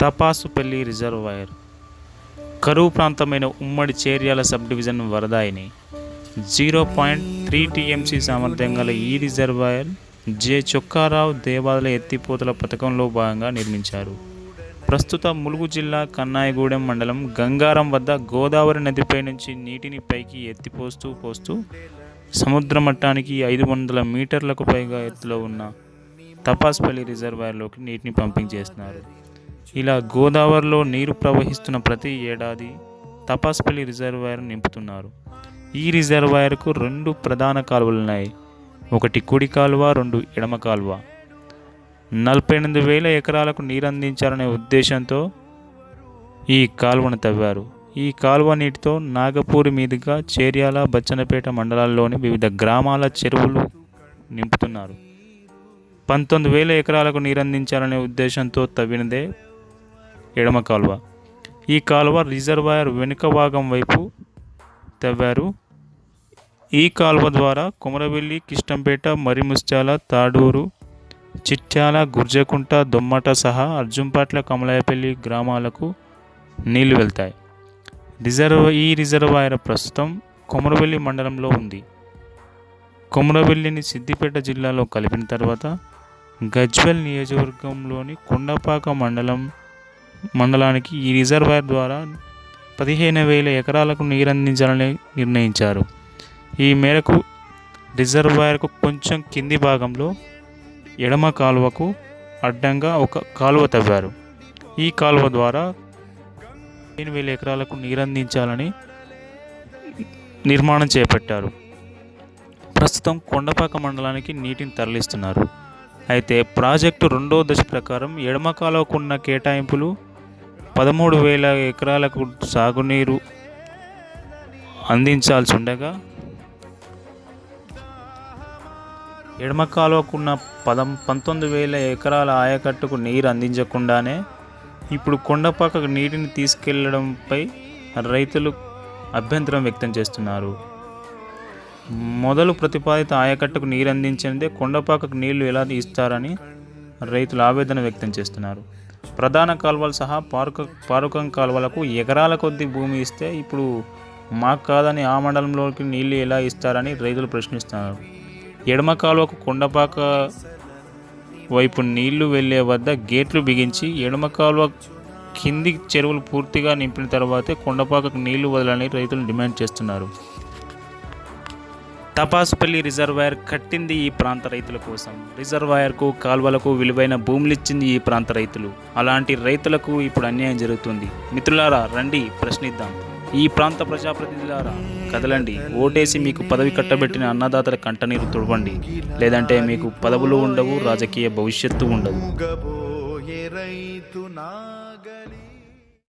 Tapasupalli reservoir. కరువు ప్రాంతమైన ఉమ్మడి చేర్యాల సబ్ డివిజన్ వరదాయిని జీరో పాయింట్ త్రీ టీఎంసీ సామర్థ్యం గల ఈ రిజర్వాయర్ జె చొక్కారావు దేవాలయ ఎత్తిపోతల పథకంలో భాగంగా నిర్మించారు. ప్రస్తుత ములుగు జిల్లా కన్నాయగూడెం మండలం గంగారం వద్ద గోదావరి నదిపై నుంచి నీటిని పైకి ఎత్తిపోస్తూ పోస్తూ సముద్ర మట్టానికి ఐదు వందల మీటర్లకు పైగా ఎత్తులో ఉన్న తపాస్పల్లి రిజర్వాయర్లోకి నీటిని పంపింగ్ చేస్తున్నారు. ఇలా గోదావరిలో నీరు ప్రవహిస్తున్న ప్రతి ఏడాది తపాస్పల్లి రిజర్వాయర్ నింపుతున్నారు. ఈ రిజర్వాయర్కు రెండు ప్రధాన కాలువలు ఉన్నాయి ఒకటి కుడి కాలువ రెండు ఎడమ కాలువ. నలభై ఎనిమిది వేల ఎకరాలకు నీరు అందించాలనే ఉద్దేశంతో ఈ కాలువను తవ్వారు. ఈ కాలువ నీటితో నాగపూరి మీదుగా చేర్యాల బచ్చనపేట మండలాల్లోని వివిధ గ్రామాల చెరువులు నింపుతున్నారు. పంతొమ్మిది వేల ఎకరాలకు నీరందించాలనే ఉద్దేశంతో తవ్వినదే ఎడమ కాలువ. ఈ కాలువ రిజర్వాయర్ వెనుక భాగం వైపు తవ్వారు. ఈ కాలువ ద్వారా కొమరవెల్లి కిష్టంపేట మరిముత్యాల తాడూరు చిట్యాల గుర్జకుంట దొమ్మట సహా అర్జుంపాట్ల కమలాయపల్లి గ్రామాలకు నీళ్ళు వెళ్తాయి. రిజర్వ్ ఈ రిజర్వాయర్ ప్రస్తుతం కొమరవెల్లి మండలంలో ఉంది. కొమరవెల్లిని సిద్దిపేట జిల్లాలో కలిపిన తర్వాత గజ్వెల్ నియోజకవర్గంలోని కొండపాక మండలం మండలానికి ఈ రిజర్వాయర్ ద్వారా పదిహేను వేల ఎకరాలకు నీరందించాలని నిర్ణయించారు. ఈ మేరకు రిజర్వాయర్కు కొంచెం కింది భాగంలో ఎడమ కాలువకు అడ్డంగా ఒక కాలువ తవ్వారు. ఈ కాలువ ద్వారా పదిహేను వేల ఎకరాలకు నీరందించాలని నిర్మాణం చేపట్టారు. ప్రస్తుతం కొండపాక మండలానికి నీటిని తరలిస్తున్నారు. అయితే ప్రాజెక్టు రెండో దశ ప్రకారం ఎడమ కాలువకున్న కేటాయింపులు పదమూడు వేల ఎకరాలకు సాగునీరు అందించాల్సి ఉండగా ఎడమ కాలువకున్న పదం పంతొమ్మిది వేల ఎకరాల ఆయకట్టుకు నీరు అందించకుండానే ఇప్పుడు కొండపాకకు నీటిని తీసుకెళ్ళడంపై రైతులు అభ్యంతరం వ్యక్తం చేస్తున్నారు. మొదలు ప్రతిపాదిత ఆయకట్టుకు నీరు అందించినదే కొండపాకకు నీళ్ళు ఎలా ఇస్తారని రైతులు ఆవేదన వ్యక్తం చేస్తున్నారు. ప్రధాన కాలువలు సహా పారుక పారుకం కాలువలకు ఎకరాల కొద్ది భూమి ఇస్తే ఇప్పుడు మాకు కాదని ఆ మండలంలోకి నీళ్ళు ఎలా ఇస్తారని రైతులు ప్రశ్నిస్తున్నారు. ఎడమ కాలువకు కొండపాక వైపు నీళ్ళు వెళ్ళే వద్ద గేట్లు బిగించి ఎడమ కాలువ కింది చెరువులు పూర్తిగా నింపిన తర్వాతే కొండపాకకు నీళ్ళు వదలని రైతులు డిమాండ్ చేస్తున్నారు. తపాసుపల్లి రిజర్వాయర్ కట్టింది ఈ ప్రాంత రైతుల కోసం. రిజర్వాయర్కు కాల్వలకు విలువైన భూములిచ్చింది ఈ ప్రాంత రైతులు. అలాంటి రైతులకు ఇప్పుడు అన్యాయం జరుగుతుంది. మిత్రులారా రండి ప్రశ్నిద్దాం. ఈ ప్రాంత ప్రజాప్రతినిధులారా కదలండి. ఓటేసి మీకు పదవి కట్టబెట్టిన అన్నదాతల కంటనీరు తుడవండి. లేదంటే మీకు పదవులు ఉండవు రాజకీయ భవిష్యత్తు ఉండదు. రైతు నాగలి